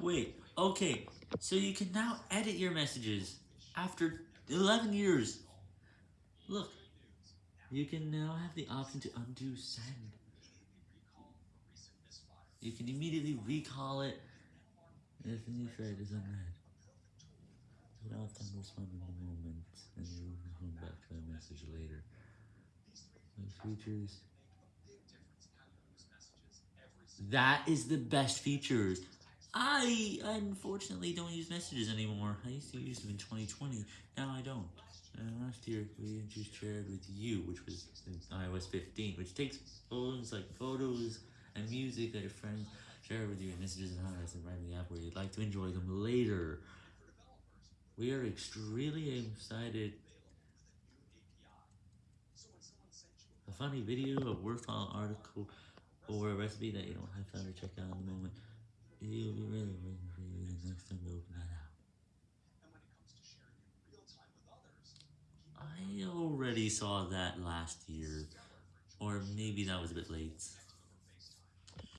Wait, okay, so you can now edit your messages after 11 years. Look, you can now have the option to undo send. You can immediately recall it if the new thread is unread. You don't have time to respond in the moment, and you will respond back to my message later. Those features. That is the best features. I unfortunately don't use messages anymore. I used to use them in 2020. Now I don't. Last year we just shared with you, which was iOS 15, which takes phones like photos and music that your friends share with you in messages and highlights and write the app where you'd like to enjoy them later. We are extremely excited. A funny video, a worthwhile article, or a recipe that you don't have time to check out in the moment. Out. I already saw that last year, or maybe that was a bit late.